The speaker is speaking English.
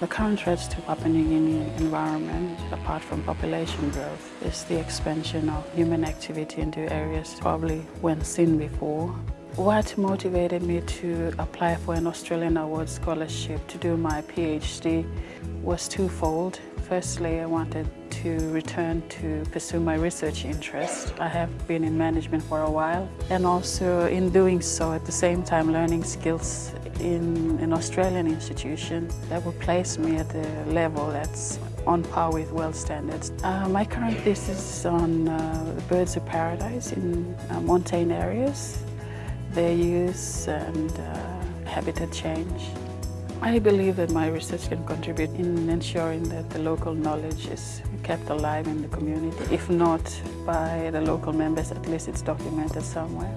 The current threats to Papua New Guinea environment, apart from population growth, is the expansion of human activity into areas probably weren't seen before. What motivated me to apply for an Australian Award Scholarship to do my PhD was twofold. Firstly, I wanted to return to pursue my research interest. I have been in management for a while and also in doing so at the same time learning skills in an Australian institution that will place me at a level that's on par with world standards. Uh, my current thesis is on uh, birds of paradise in uh, montane areas, their use and uh, habitat change. I believe that my research can contribute in ensuring that the local knowledge is kept alive in the community. If not by the local members, at least it's documented somewhere.